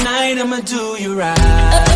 Tonight I'ma do you right.